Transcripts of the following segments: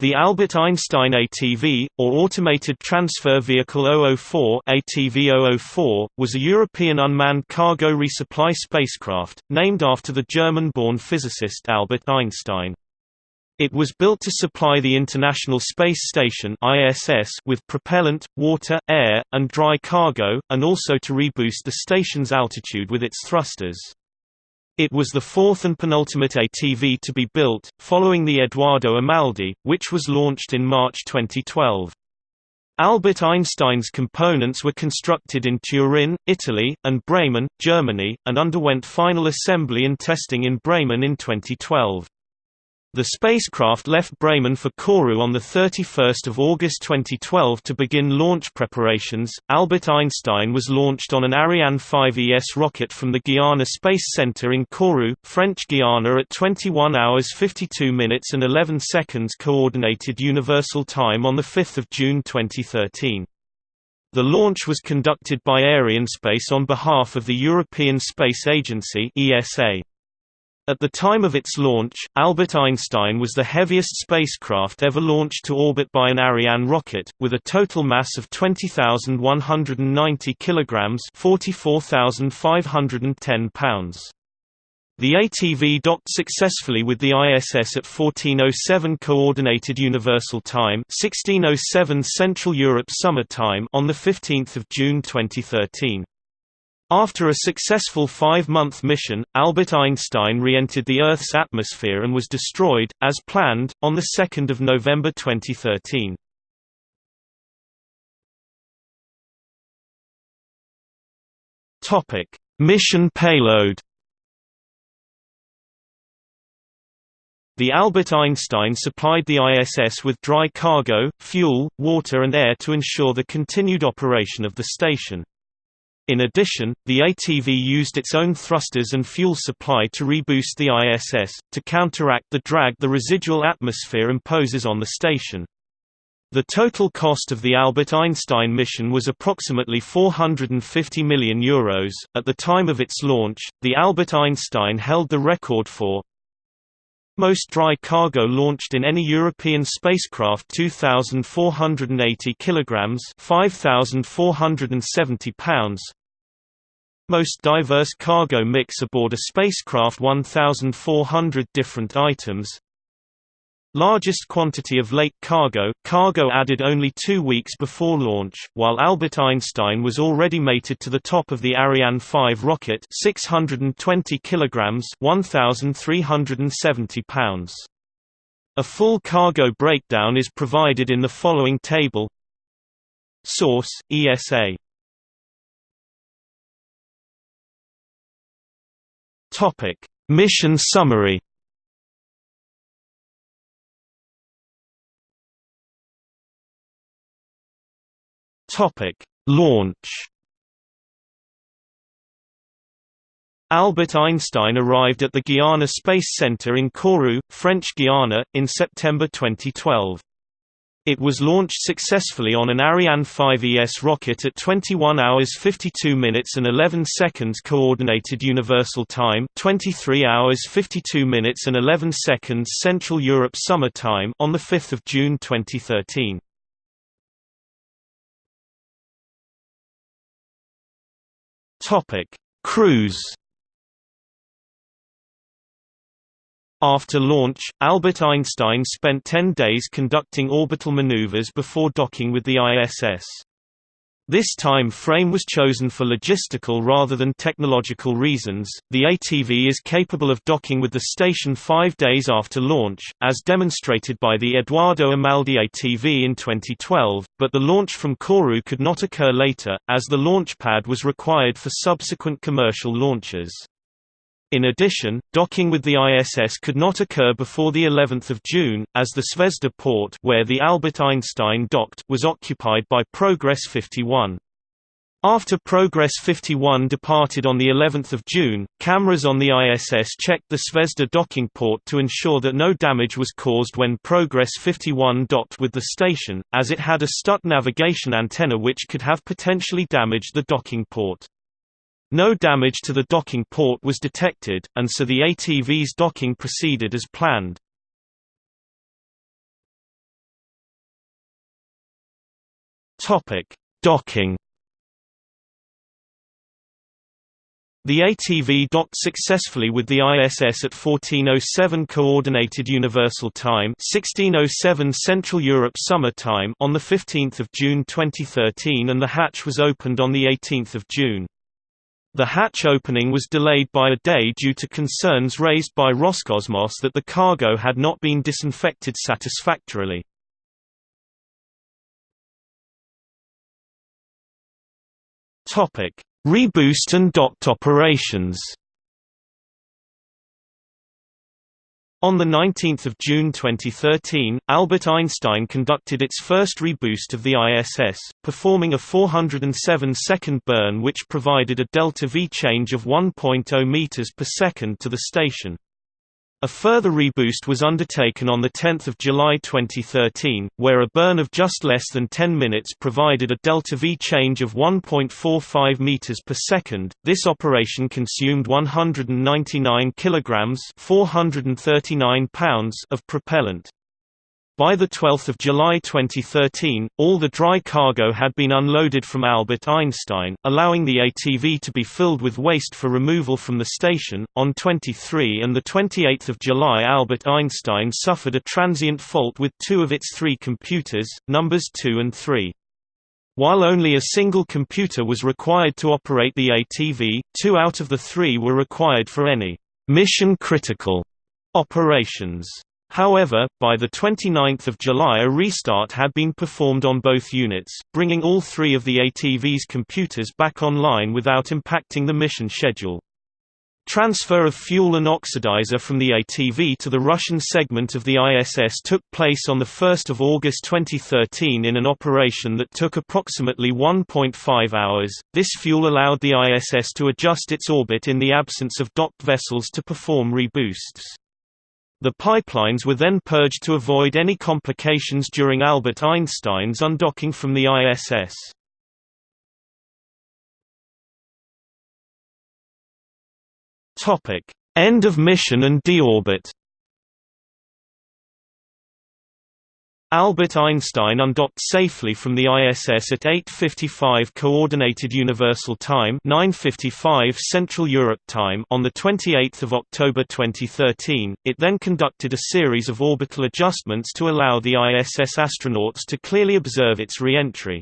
The Albert Einstein ATV, or Automated Transfer Vehicle 004 ATV 004, was a European unmanned cargo resupply spacecraft, named after the German-born physicist Albert Einstein. It was built to supply the International Space Station ISS with propellant, water, air, and dry cargo, and also to reboost the station's altitude with its thrusters. It was the fourth and penultimate ATV to be built, following the Eduardo Amaldi, which was launched in March 2012. Albert Einstein's components were constructed in Turin, Italy, and Bremen, Germany, and underwent final assembly and testing in Bremen in 2012. The spacecraft left Bremen for Kourou on 31 August 2012 to begin launch preparations. Albert Einstein was launched on an Ariane 5 ES rocket from the Guiana Space Center in Kourou, French Guiana at 21 hours 52 minutes and 11 seconds Coordinated Universal Time on 5 June 2013. The launch was conducted by Arianespace on behalf of the European Space Agency ESA. At the time of its launch, Albert Einstein was the heaviest spacecraft ever launched to orbit by an Ariane rocket, with a total mass of 20,190 kilograms (44,510 pounds). The ATV docked successfully with the ISS at 1407 Coordinated Universal Time 1607 Central Europe Summer Time on 15 June 2013. After a successful five-month mission, Albert Einstein re-entered the Earth's atmosphere and was destroyed, as planned, on 2 November 2013. Mission payload The Albert Einstein supplied the ISS with dry cargo, fuel, water and air to ensure the continued operation of the station. In addition, the ATV used its own thrusters and fuel supply to reboost the ISS, to counteract the drag the residual atmosphere imposes on the station. The total cost of the Albert Einstein mission was approximately €450 million. Euros. At the time of its launch, the Albert Einstein held the record for most dry cargo launched in any European spacecraft 2480 kilograms 5470 pounds most diverse cargo mix aboard a spacecraft 1,400 different items. Largest quantity of late cargo, cargo added only two weeks before launch, while Albert Einstein was already mated to the top of the Ariane 5 rocket 620 kilograms 1,370 pounds. A full cargo breakdown is provided in the following table. Source, ESA Topic: Mission summary. Topic: Launch. Albert Einstein arrived at the Guiana Space Center in Kourou, French Guiana, in September 2012. It was launched successfully on an Ariane 5 ES rocket at 21 hours 52 minutes and 11 seconds Coordinated Universal Time 23 hours 52 minutes and 11 seconds Central Europe Summer Time on 5 June 2013. Cruise After launch, Albert Einstein spent 10 days conducting orbital maneuvers before docking with the ISS. This time frame was chosen for logistical rather than technological reasons. The ATV is capable of docking with the station five days after launch, as demonstrated by the Eduardo Amaldi ATV in 2012, but the launch from Kourou could not occur later, as the launch pad was required for subsequent commercial launches. In addition, docking with the ISS could not occur before the 11th of June, as the Zvezda port where the Albert Einstein docked was occupied by Progress 51. After Progress 51 departed on the 11th of June, cameras on the ISS checked the Zvezda docking port to ensure that no damage was caused when Progress 51 docked with the station, as it had a STUT navigation antenna which could have potentially damaged the docking port. No damage to the docking port was detected, and so the ATV's docking proceeded as planned. Docking The ATV docked successfully with the ISS at 1407 Coordinated Universal Time 1607 Central Europe Summer Time on 15 June 2013 and the hatch was opened on 18 June. The hatch opening was delayed by a day due to concerns raised by Roscosmos that the cargo had not been disinfected satisfactorily. Reboost and docked operations On 19 June 2013, Albert Einstein conducted its first reboost of the ISS, performing a 407-second burn which provided a delta-v change of 1.0 meters per second to the station. A further reboost was undertaken on 10 July 2013, where a burn of just less than 10 minutes provided a delta-v change of 1.45 meters per second. This operation consumed 199 kilograms (439 pounds) of propellant. By 12 July 2013, all the dry cargo had been unloaded from Albert Einstein, allowing the ATV to be filled with waste for removal from the station. On 23 and 28 July Albert Einstein suffered a transient fault with two of its three computers, numbers 2 and 3. While only a single computer was required to operate the ATV, two out of the three were required for any mission-critical operations. However, by 29 July a restart had been performed on both units, bringing all three of the ATV's computers back online without impacting the mission schedule. Transfer of fuel and oxidizer from the ATV to the Russian segment of the ISS took place on 1 August 2013 in an operation that took approximately 1.5 hours. This fuel allowed the ISS to adjust its orbit in the absence of docked vessels to perform reboosts. The pipelines were then purged to avoid any complications during Albert Einstein's undocking from the ISS. End of mission and deorbit Albert Einstein undocked safely from the ISS at 8:55 Coordinated Universal Time, 9:55 Central Europe Time on the 28th of October 2013. It then conducted a series of orbital adjustments to allow the ISS astronauts to clearly observe its re-entry.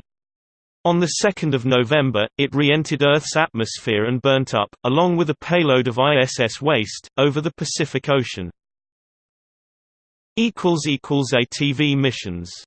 On 2 November, it re-entered Earth's atmosphere and burnt up, along with a payload of ISS waste, over the Pacific Ocean. ATV missions